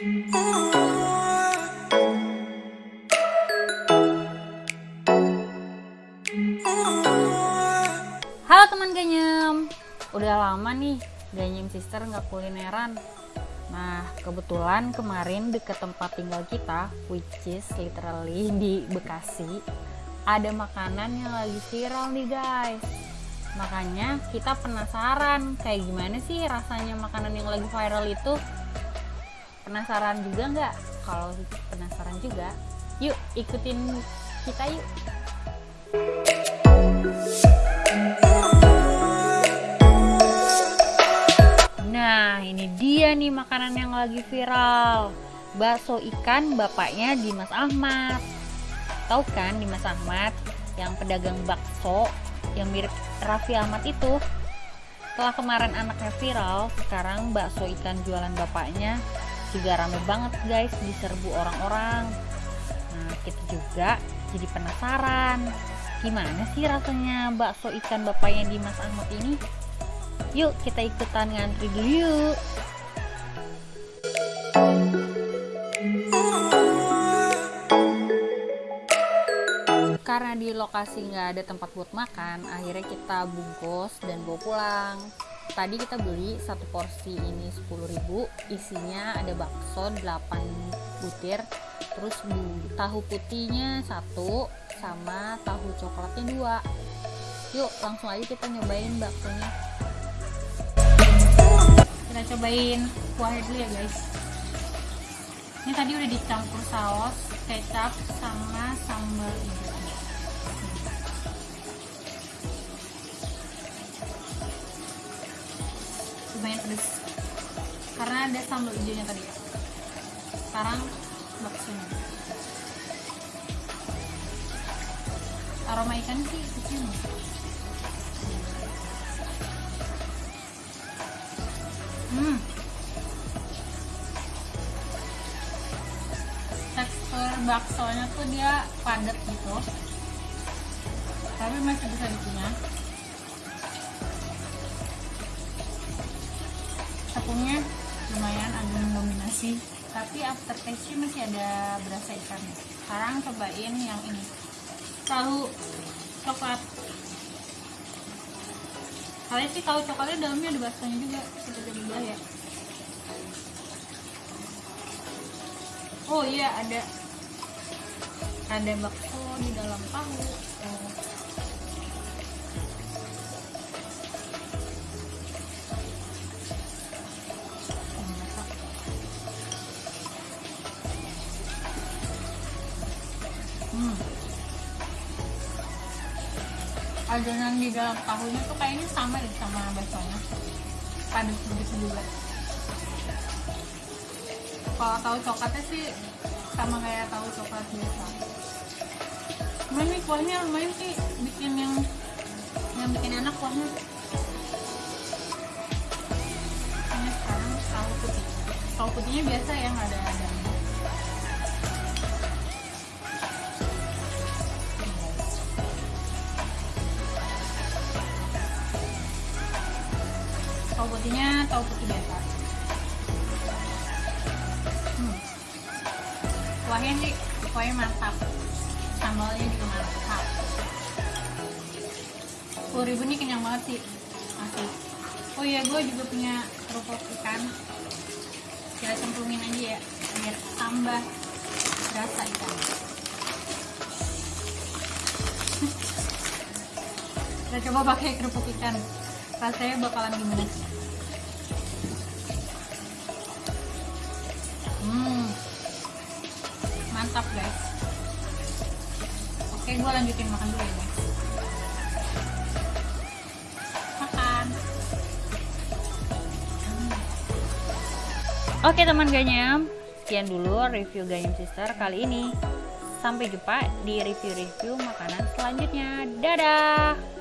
Halo teman Ganyem Udah lama nih Ganyem Sister nggak kulineran. Nah kebetulan kemarin deket tempat tinggal kita Which is literally di Bekasi Ada makanan yang lagi viral nih guys. Makanya kita penasaran Kayak gimana sih rasanya makanan yang lagi viral itu Penasaran juga nggak? Kalau penasaran juga Yuk ikutin kita yuk Nah, ini dia nih makanan yang lagi viral. Bakso ikan bapaknya Dimas Ahmad. Tahu kan Dimas Ahmad yang pedagang bakso yang mirip Raffi Ahmad itu? Setelah kemarin anaknya viral, sekarang bakso ikan jualan bapaknya juga rame banget guys diserbu orang-orang. Nah, kita juga jadi penasaran. Gimana sih rasanya bakso ikan bapaknya Dimas Ahmad ini? Yuk kita ikutan ngantri dulu yuk. Karena di lokasi nggak ada tempat buat makan, akhirnya kita bungkus dan bawa pulang. Tadi kita beli satu porsi ini 10.000, isinya ada bakso 8 butir, terus tahu putihnya satu, sama tahu coklatnya dua. Yuk langsung aja kita nyobain baksonya. Kita cobain kuahnya dulu ya guys. Ini tadi udah dicampur saus kecap sama sambal hijau lumayan pedes karena ada sambal hijaunya tadi sekarang baksonya aroma ikan sih kecium Hmm. Tekstur baksonya tuh dia padat gitu. Tapi masih bisa dikunyah. Tepungnya lumayan agak mendominasi, tapi aftertaste masih ada berasa ikan. Sekarang cobain yang ini. Tahu coklat kalian sih tahu coklatnya dalamnya ada baksonya juga jadi belah ya oh iya ada ada bakso di dalam tahu. Adonan di dalam tahunya tuh kayaknya sama deh sama baksonya. Padat begitu juga kalau tahu coklatnya sih sama kayak tahu coklat biasa. Cuman kuahnya lumayan sih bikin yang yang bikin enak kuahnya. Ini sekarang tahu putih. Tahu putihnya biasa yang ada ada tahu putihnya tahu putih biasa. Hmm. kuahnya sih kuahnya mantap. Sambalnya juga mantap. 10 ribu nih kenyang banget sih. Asli. Oh iya gue juga punya kerupuk ikan. Kita cemplungin aja ya biar tambah rasa ikan. Kita coba pakai kerupuk ikan rasanya bakalan gimana hmm. Mantap guys. Oke gue lanjutin makan dulu ya guys. Makan. Hmm. oke teman ganyam sekian dulu review ganyam sister kali ini. Sampai jumpa di review-review makanan selanjutnya. Dadah